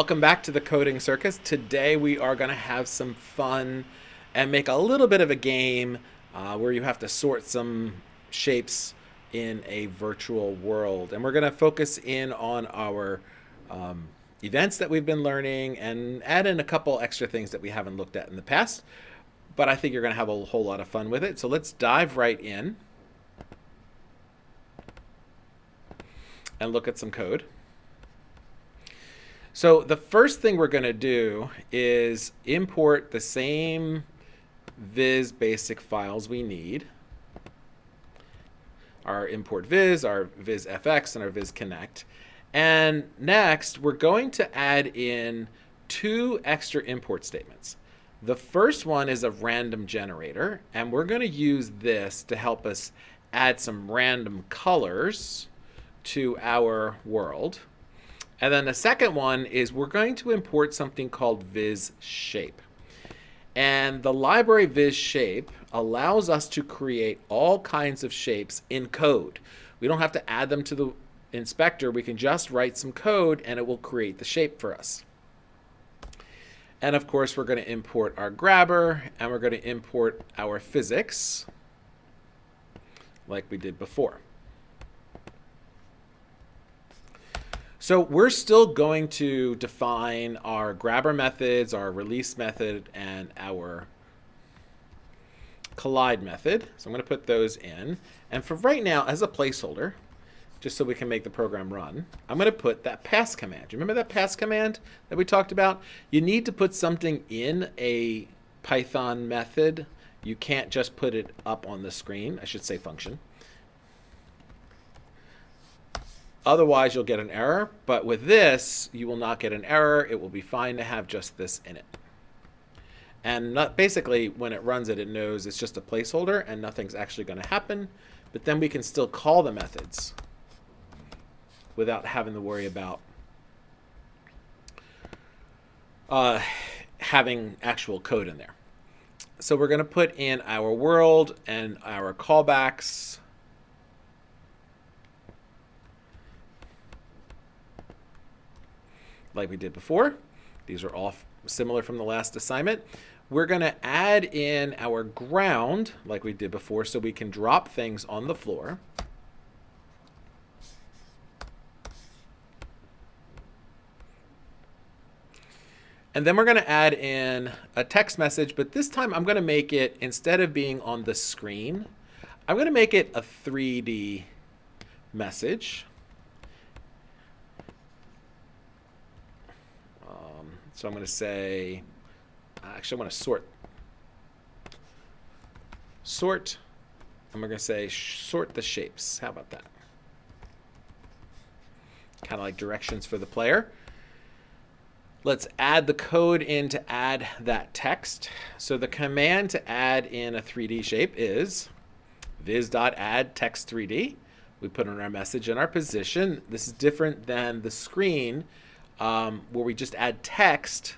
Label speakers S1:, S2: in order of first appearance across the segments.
S1: Welcome back to the Coding Circus. Today we are going to have some fun and make a little bit of a game uh, where you have to sort some shapes in a virtual world. And we're going to focus in on our um, events that we've been learning and add in a couple extra things that we haven't looked at in the past. But I think you're going to have a whole lot of fun with it. So let's dive right in and look at some code. So the first thing we're going to do is import the same viz basic files we need. Our import viz, our viz fx, and our viz connect. And next, we're going to add in two extra import statements. The first one is a random generator, and we're going to use this to help us add some random colors to our world. And then the second one is we're going to import something called viz shape. And the library viz shape allows us to create all kinds of shapes in code. We don't have to add them to the inspector. We can just write some code and it will create the shape for us. And of course, we're going to import our grabber and we're going to import our physics like we did before. So we're still going to define our grabber methods, our release method, and our collide method. So I'm going to put those in. And for right now, as a placeholder, just so we can make the program run, I'm going to put that pass command. Do you remember that pass command that we talked about? You need to put something in a Python method. You can't just put it up on the screen. I should say function. Otherwise, you'll get an error. But with this, you will not get an error. It will be fine to have just this in it. And not, basically, when it runs it, it knows it's just a placeholder and nothing's actually going to happen. But then we can still call the methods without having to worry about uh, having actual code in there. So we're going to put in our world and our callbacks like we did before. These are all similar from the last assignment. We're going to add in our ground like we did before so we can drop things on the floor. And then we're going to add in a text message, but this time I'm going to make it, instead of being on the screen, I'm going to make it a 3D message. So I'm going to say, uh, actually, I want to sort. Sort, and we're going to say sort the shapes. How about that? Kind of like directions for the player. Let's add the code in to add that text. So the command to add in a 3D shape is viz.add text 3D. We put in our message and our position. This is different than the screen um, where we just add text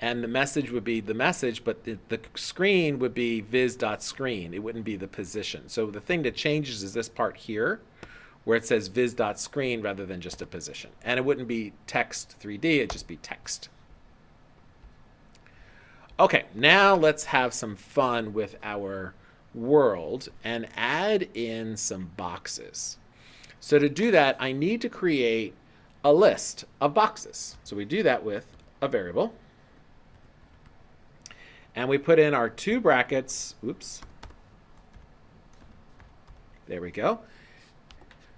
S1: and the message would be the message, but the, the screen would be viz.screen. It wouldn't be the position. So the thing that changes is this part here where it says viz.screen rather than just a position. And it wouldn't be text 3D, it'd just be text. Okay, now let's have some fun with our world and add in some boxes. So to do that, I need to create a list of boxes. So we do that with a variable. And we put in our two brackets, oops, there we go,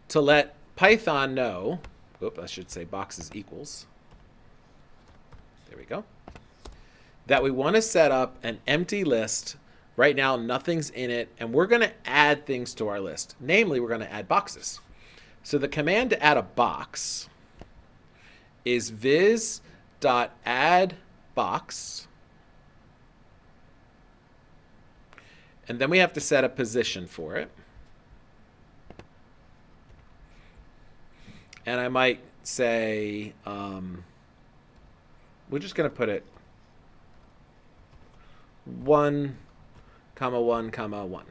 S1: to let Python know, oops, I should say boxes equals, there we go, that we want to set up an empty list. Right now, nothing's in it, and we're going to add things to our list. Namely, we're going to add boxes. So the command to add a box is viz.add box. And then we have to set a position for it. And I might say, um, we're just going to put it 1, comma 1, comma 1.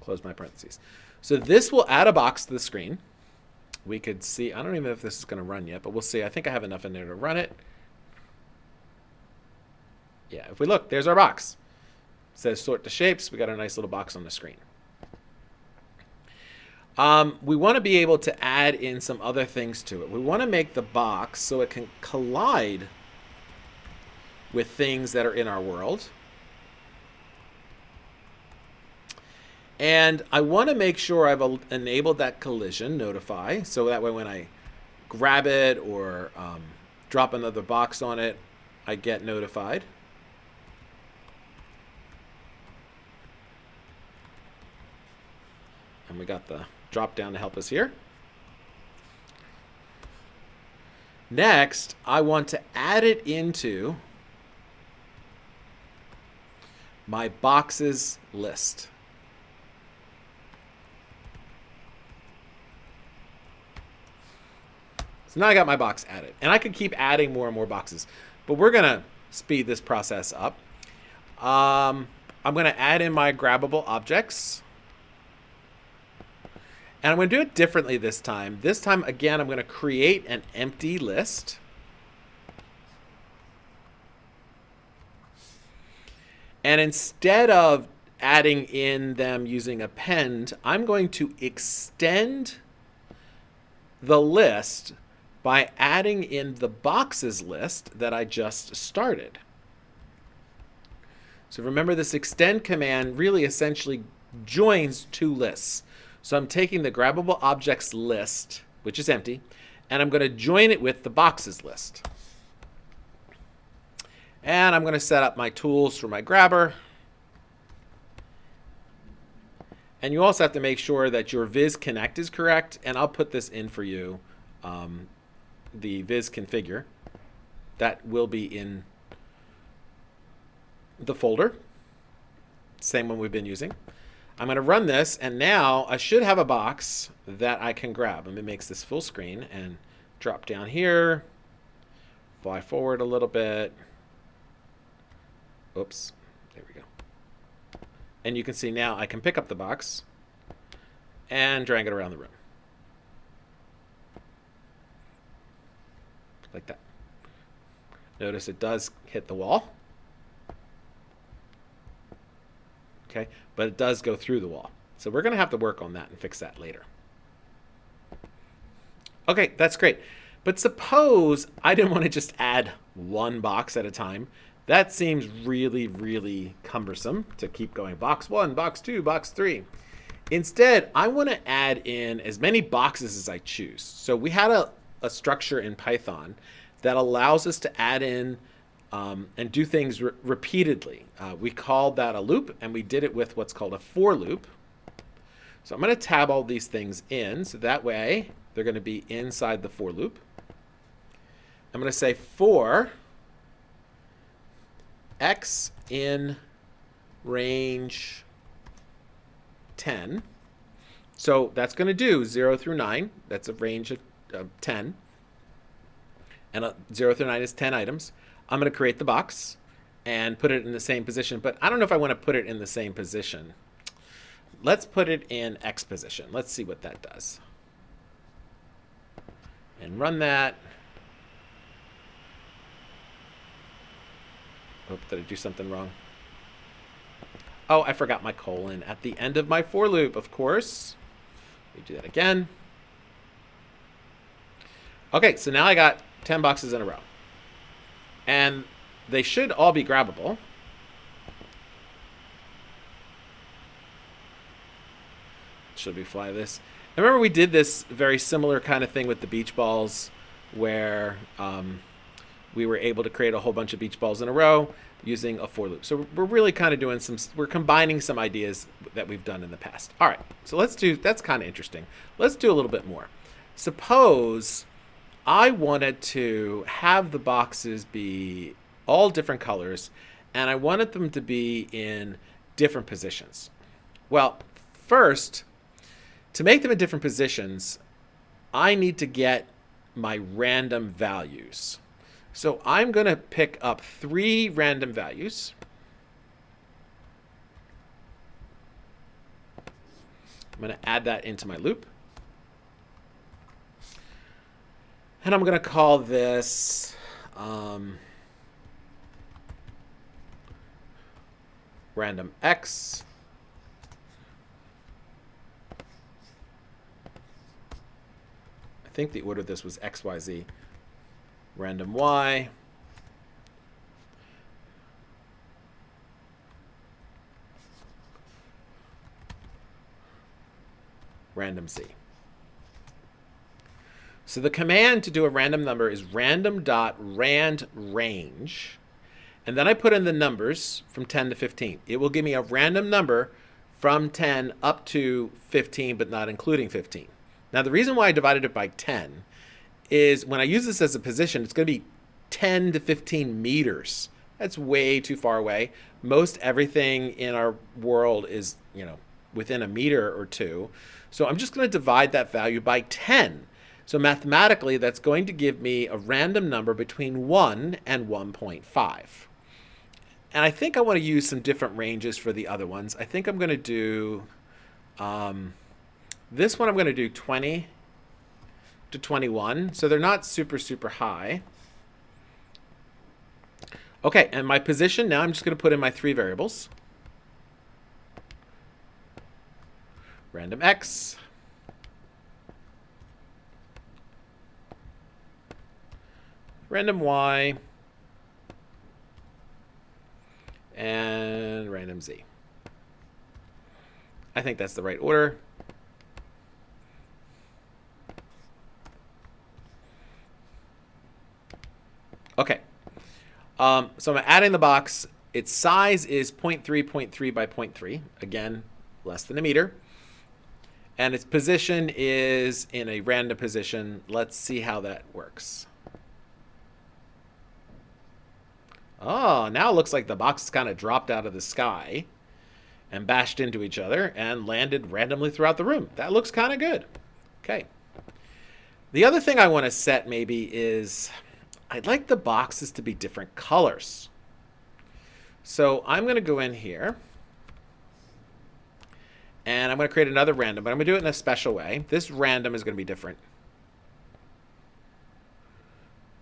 S1: Close my parentheses. So this will add a box to the screen. We could see, I don't even know if this is going to run yet, but we'll see. I think I have enough in there to run it. Yeah, if we look, there's our box. It says sort to shapes. We got a nice little box on the screen. Um, we want to be able to add in some other things to it. We want to make the box so it can collide with things that are in our world. And I want to make sure I've enabled that collision notify. So that way when I grab it or um, drop another box on it, I get notified. And we got the drop down to help us here. Next, I want to add it into my boxes list. So now I got my box added. And I could keep adding more and more boxes. But we're going to speed this process up. Um, I'm going to add in my grabbable objects. And I'm going to do it differently this time. This time, again, I'm going to create an empty list. And instead of adding in them using append, I'm going to extend the list by adding in the boxes list that I just started. So remember this extend command really essentially joins two lists. So I'm taking the grabbable objects list, which is empty, and I'm going to join it with the boxes list. And I'm going to set up my tools for my grabber. And you also have to make sure that your viz connect is correct. And I'll put this in for you, um, the viz configure. That will be in the folder. Same one we've been using. I'm going to run this, and now I should have a box that I can grab. Let me make this full screen and drop down here, fly forward a little bit. Oops, there we go. And you can see now I can pick up the box and drag it around the room. Like that. Notice it does hit the wall. Okay, but it does go through the wall. So we're going to have to work on that and fix that later. Okay, that's great. But suppose I didn't want to just add one box at a time. That seems really, really cumbersome to keep going box one, box two, box three. Instead, I want to add in as many boxes as I choose. So we had a, a structure in Python that allows us to add in um, and do things re repeatedly. Uh, we called that a loop, and we did it with what's called a for loop. So I'm going to tab all these things in, so that way they're going to be inside the for loop. I'm going to say for x in range 10. So that's going to do 0 through 9. That's a range of, of 10. And uh, 0 through 9 is 10 items. I'm going to create the box and put it in the same position. But I don't know if I want to put it in the same position. Let's put it in X position. Let's see what that does. And run that. Oh, did I do something wrong? Oh, I forgot my colon at the end of my for loop, of course. Let me do that again. Okay, so now I got 10 boxes in a row. And they should all be grabbable. Should we fly this? I remember we did this very similar kind of thing with the beach balls where um, we were able to create a whole bunch of beach balls in a row using a for loop. So we're really kind of doing some, we're combining some ideas that we've done in the past. All right, so let's do, that's kind of interesting. Let's do a little bit more. Suppose I wanted to have the boxes be all different colors and I wanted them to be in different positions. Well, first, to make them in different positions, I need to get my random values. So I'm going to pick up three random values. I'm going to add that into my loop. And I'm going to call this um, random x. I think the order of this was x, y, z. Random y. Random z. So the command to do a random number is random dot rand range. And then I put in the numbers from 10 to 15. It will give me a random number from 10 up to 15, but not including 15. Now, the reason why I divided it by 10 is when I use this as a position, it's going to be 10 to 15 meters. That's way too far away. Most everything in our world is, you know, within a meter or two. So I'm just going to divide that value by 10. So mathematically, that's going to give me a random number between 1 and 1.5. And I think I want to use some different ranges for the other ones. I think I'm going to do, um, this one I'm going to do 20 to 21. So they're not super, super high. Okay, and my position, now I'm just going to put in my three variables. Random x, random y, and random z. I think that's the right order. Okay. Um, so I'm adding the box. Its size is 0.3, 0.3 by 0.3. Again, less than a meter. And its position is in a random position. Let's see how that works. Oh, now it looks like the boxes kind of dropped out of the sky and bashed into each other and landed randomly throughout the room. That looks kind of good. Okay. The other thing I want to set maybe is I'd like the boxes to be different colors. So I'm going to go in here and I'm going to create another random, but I'm going to do it in a special way. This random is going to be different.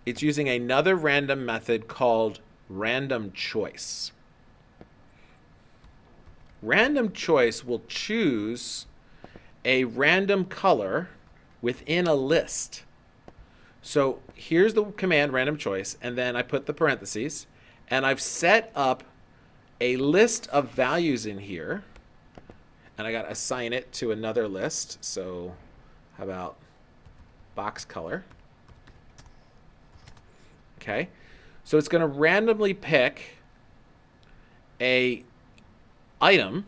S1: It's using another random method called random choice. Random choice will choose a random color within a list. So here's the command random choice, and then I put the parentheses, and I've set up a list of values in here, and I got to assign it to another list. So how about box color? Okay. So it's going to randomly pick a item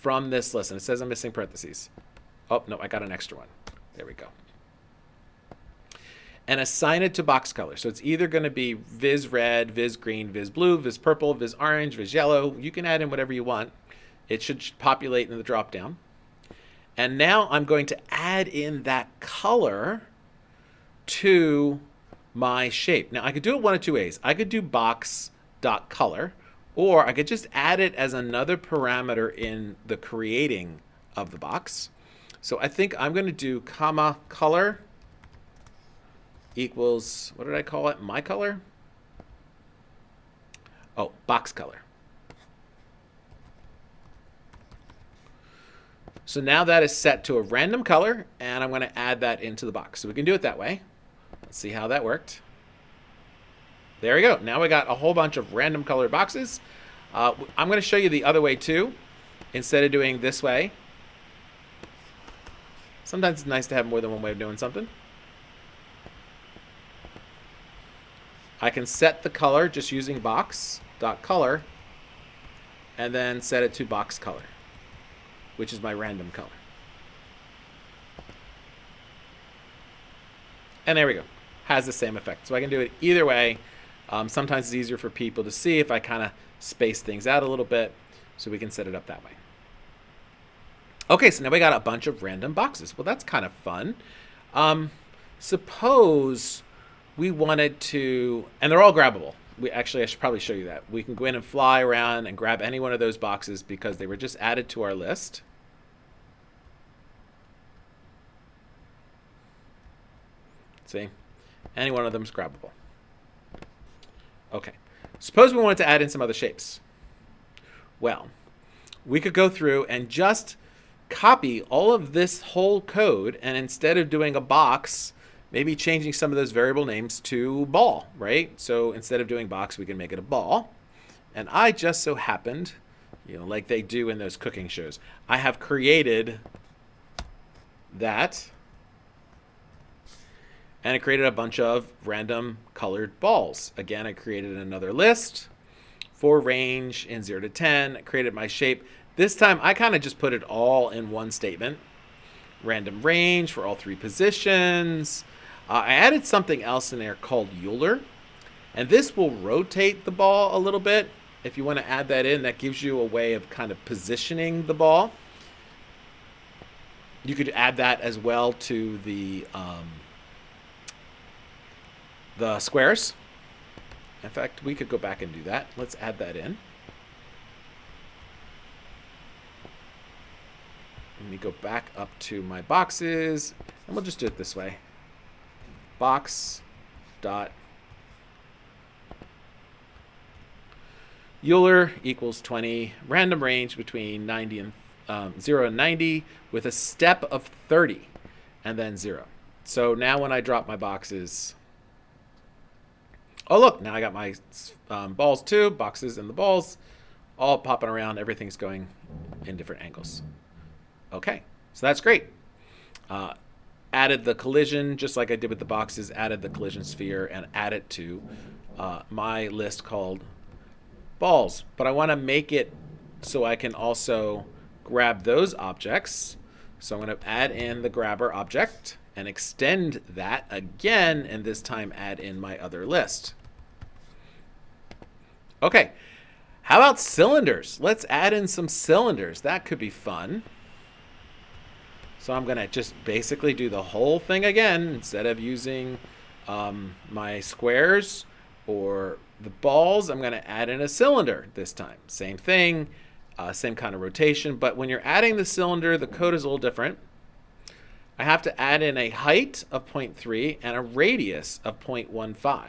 S1: from this list. And it says I'm missing parentheses. Oh, no, I got an extra one. There we go. And assign it to box color. So it's either going to be Viz red, Viz green, Viz blue, Viz purple, Viz orange, Viz yellow. You can add in whatever you want. It should populate in the drop down. And now I'm going to add in that color to my shape. Now I could do it one of two ways. I could do box dot color, or I could just add it as another parameter in the creating of the box. So I think I'm going to do comma color equals, what did I call it? My color? Oh, box color. So now that is set to a random color, and I'm going to add that into the box. So we can do it that way. Let's see how that worked. There we go. Now we got a whole bunch of random colored boxes. Uh, I'm going to show you the other way too, instead of doing this way. Sometimes it's nice to have more than one way of doing something. I can set the color just using box dot color and then set it to box color, which is my random color. And there we go has the same effect. So I can do it either way. Um, sometimes it's easier for people to see if I kind of space things out a little bit. So we can set it up that way. Okay, so now we got a bunch of random boxes. Well, that's kind of fun. Um, suppose we wanted to, and they're all grabbable. We actually, I should probably show you that. We can go in and fly around and grab any one of those boxes because they were just added to our list. See? Any one of them is grabbable. Okay. Suppose we wanted to add in some other shapes. Well, we could go through and just copy all of this whole code and instead of doing a box, maybe changing some of those variable names to ball, right? So instead of doing box, we can make it a ball. And I just so happened, you know, like they do in those cooking shows, I have created that and it created a bunch of random colored balls. Again, I created another list for range in 0 to 10. I created my shape. This time, I kind of just put it all in one statement. Random range for all three positions. Uh, I added something else in there called Euler. And this will rotate the ball a little bit. If you want to add that in, that gives you a way of kind of positioning the ball. You could add that as well to the um, the squares. In fact, we could go back and do that. Let's add that in. Let me go back up to my boxes, and we'll just do it this way. Box dot Euler equals 20, random range between 90 and um, 0 and 90 with a step of 30 and then 0. So now when I drop my boxes, oh look, now I got my um, balls too, boxes and the balls all popping around. Everything's going in different angles. Okay, so that's great. Uh, added the collision, just like I did with the boxes, added the collision sphere and add it to uh, my list called balls. But I want to make it so I can also grab those objects. So I'm going to add in the grabber object and extend that again, and this time add in my other list. Okay, how about cylinders? Let's add in some cylinders. That could be fun. So I'm going to just basically do the whole thing again instead of using um, my squares or the balls. I'm going to add in a cylinder this time. Same thing, uh, same kind of rotation. But when you're adding the cylinder, the code is a little different. I have to add in a height of 0.3 and a radius of 0.15.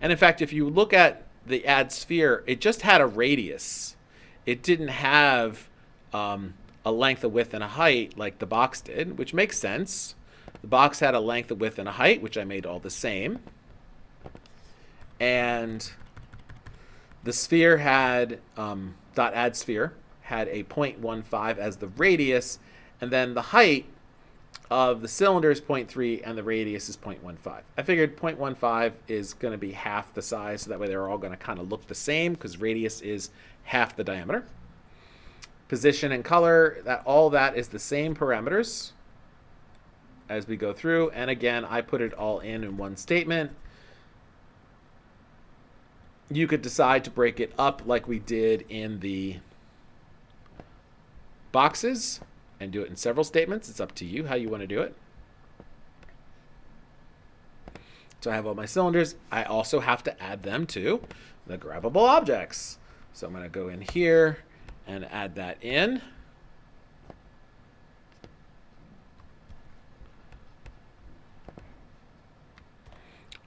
S1: And in fact, if you look at the add sphere, it just had a radius. It didn't have um, a length, a width, and a height like the box did, which makes sense. The box had a length, a width, and a height, which I made all the same. And the sphere had, um, dot add sphere, had a 0.15 as the radius, and then the height of the cylinder is 0.3 and the radius is 0.15. I figured 0.15 is going to be half the size, so that way they're all going to kind of look the same because radius is half the diameter position and color, that all that is the same parameters as we go through. And again, I put it all in in one statement. You could decide to break it up like we did in the boxes and do it in several statements. It's up to you how you want to do it. So I have all my cylinders. I also have to add them to the grabbable objects. So I'm going to go in here and add that in.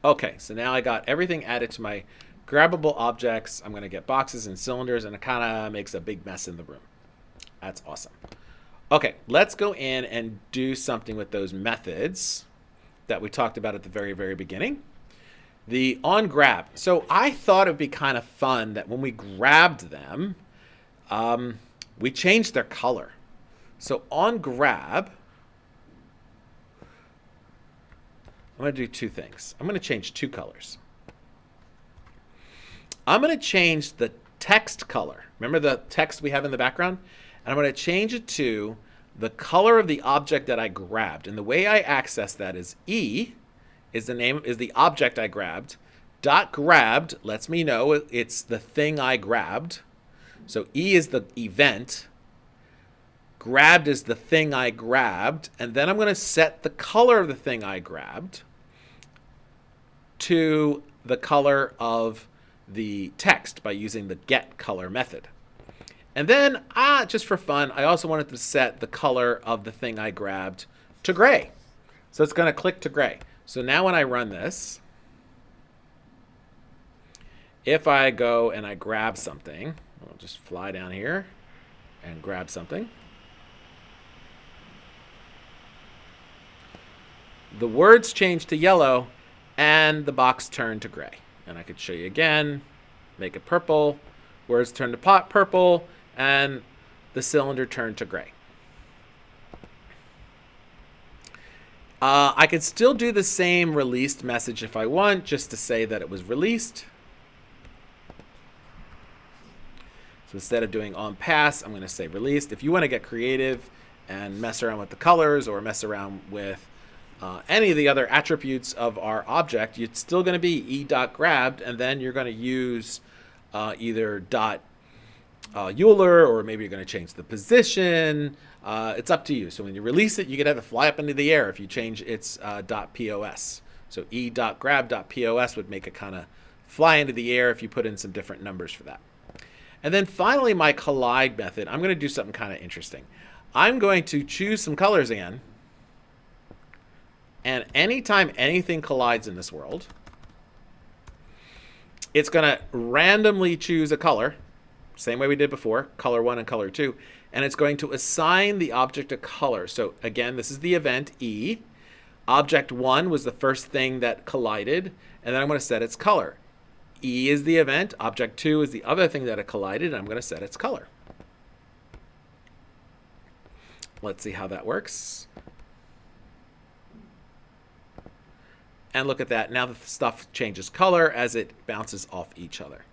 S1: Okay, so now I got everything added to my grabbable objects. I'm going to get boxes and cylinders, and it kind of makes a big mess in the room. That's awesome. Okay, let's go in and do something with those methods that we talked about at the very, very beginning. The on grab. So I thought it would be kind of fun that when we grabbed them, um, we changed their color. So on grab, I'm going to do two things. I'm going to change two colors. I'm going to change the text color. Remember the text we have in the background? And I'm going to change it to the color of the object that I grabbed. And the way I access that is E is the name is the object I grabbed. Dot grabbed lets me know it's the thing I grabbed. So E is the event. Grabbed is the thing I grabbed. And then I'm going to set the color of the thing I grabbed to the color of the text by using the get color method. And then, ah, just for fun, I also wanted to set the color of the thing I grabbed to gray. So it's going to click to gray. So now when I run this, if I go and I grab something, I'll just fly down here and grab something. The words change to yellow and the box turned to gray. And I could show you again, make it purple, words turn to pot purple, and the cylinder turned to gray. Uh, I could still do the same released message if I want, just to say that it was released. So instead of doing on pass, I'm going to say released. If you want to get creative and mess around with the colors or mess around with uh, any of the other attributes of our object, it's still going to be e dot grabbed, and then you're going to use uh, either dot uh, Euler, or maybe you're going to change the position. Uh, it's up to you. So when you release it, you can have it fly up into the air if you change its uh, .pos. So e dot grab .pos would make it kind of fly into the air if you put in some different numbers for that. And then finally, my collide method. I'm going to do something kind of interesting. I'm going to choose some colors again and anytime anything collides in this world, it's going to randomly choose a color, same way we did before, color 1 and color 2, and it's going to assign the object a color. So again, this is the event E. Object 1 was the first thing that collided, and then I'm going to set its color. E is the event, object 2 is the other thing that it collided, and I'm going to set its color. Let's see how that works. And look at that. Now the stuff changes color as it bounces off each other.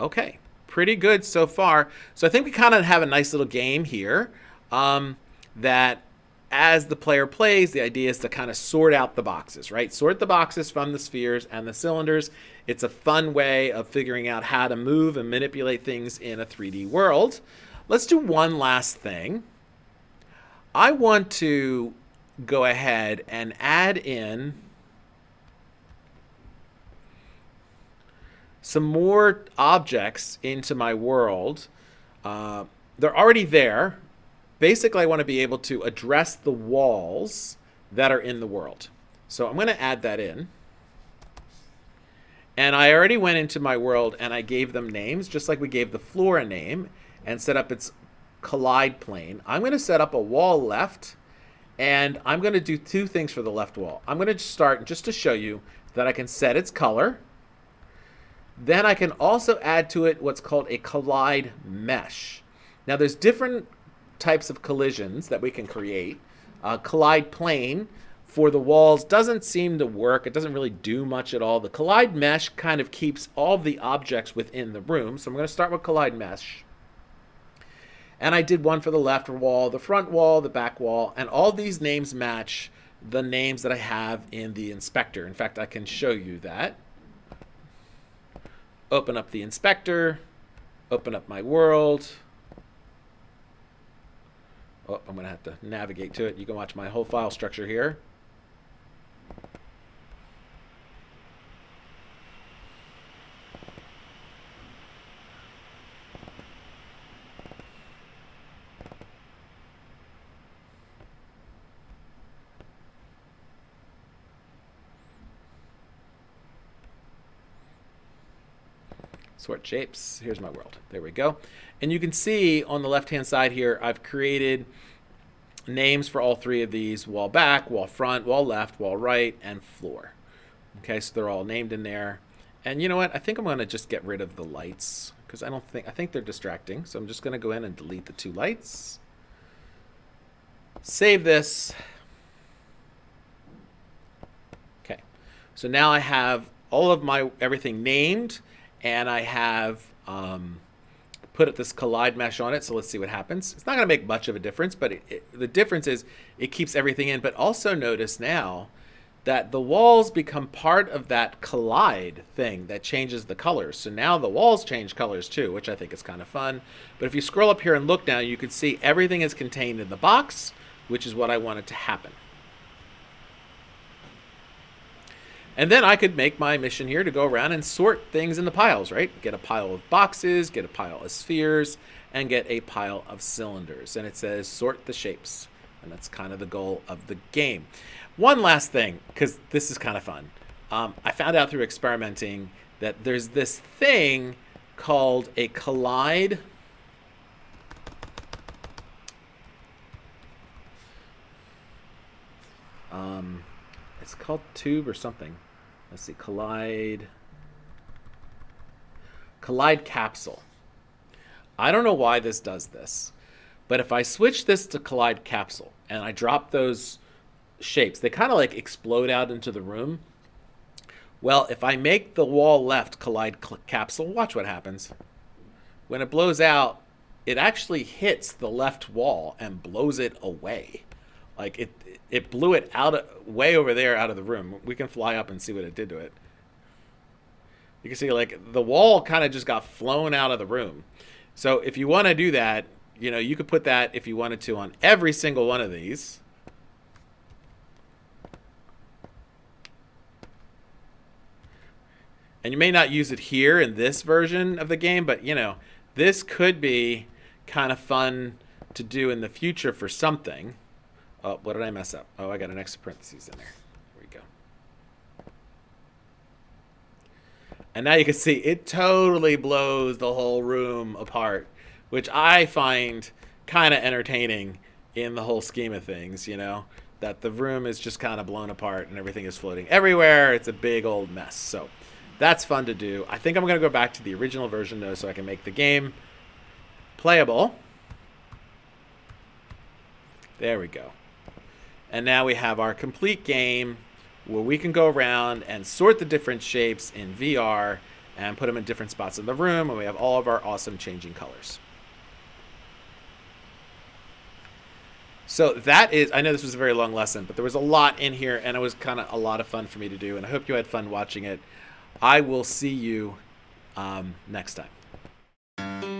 S1: Okay, pretty good so far. So I think we kind of have a nice little game here um, that as the player plays, the idea is to kind of sort out the boxes, right? Sort the boxes from the spheres and the cylinders. It's a fun way of figuring out how to move and manipulate things in a 3D world. Let's do one last thing. I want to go ahead and add in some more objects into my world. Uh, they're already there. Basically, I want to be able to address the walls that are in the world. So I'm going to add that in. And I already went into my world and I gave them names, just like we gave the floor a name, and set up its collide plane. I'm going to set up a wall left and I'm going to do two things for the left wall. I'm going to start just to show you that I can set its color. Then I can also add to it what's called a collide mesh. Now there's different types of collisions that we can create. Uh, collide plane for the walls doesn't seem to work. It doesn't really do much at all. The collide mesh kind of keeps all of the objects within the room. So I'm going to start with collide mesh. And I did one for the left wall, the front wall, the back wall, and all these names match the names that I have in the inspector. In fact, I can show you that. Open up the inspector, open up my world. Oh, I'm going to have to navigate to it. You can watch my whole file structure here. Sort shapes. Here's my world. There we go. And you can see on the left-hand side here, I've created names for all three of these, wall back, wall front, wall left, wall right, and floor. Okay, so they're all named in there. And you know what? I think I'm going to just get rid of the lights because I don't think, I think they're distracting. So I'm just going to go in and delete the two lights. Save this. Okay, so now I have all of my everything named and I have um, put this collide mesh on it. So let's see what happens. It's not going to make much of a difference, but it, it, the difference is it keeps everything in. But also notice now that the walls become part of that collide thing that changes the colors. So now the walls change colors too, which I think is kind of fun. But if you scroll up here and look down, you can see everything is contained in the box, which is what I wanted to happen. And then I could make my mission here to go around and sort things in the piles, right? Get a pile of boxes, get a pile of spheres, and get a pile of cylinders. And it says sort the shapes. And that's kind of the goal of the game. One last thing, because this is kind of fun. Um, I found out through experimenting that there's this thing called a collide. Um, it's called tube or something. Let's see, collide. Collide capsule. I don't know why this does this, but if I switch this to collide capsule and I drop those shapes, they kind of like explode out into the room. Well, if I make the wall left collide capsule, watch what happens. When it blows out, it actually hits the left wall and blows it away. Like it, it blew it out of, way over there out of the room. We can fly up and see what it did to it. You can see like the wall kind of just got flown out of the room. So if you want to do that, you know, you could put that if you wanted to on every single one of these. And you may not use it here in this version of the game, but you know, this could be kind of fun to do in the future for something. Oh, what did I mess up? Oh, I got an extra parentheses in there. There we go. And now you can see it totally blows the whole room apart, which I find kind of entertaining in the whole scheme of things, you know, that the room is just kind of blown apart and everything is floating everywhere. It's a big old mess. So that's fun to do. I think I'm going to go back to the original version, though, so I can make the game playable. There we go. And now we have our complete game where we can go around and sort the different shapes in VR and put them in different spots in the room, and we have all of our awesome changing colors. So that is, I know this was a very long lesson, but there was a lot in here, and it was kind of a lot of fun for me to do, and I hope you had fun watching it. I will see you um, next time.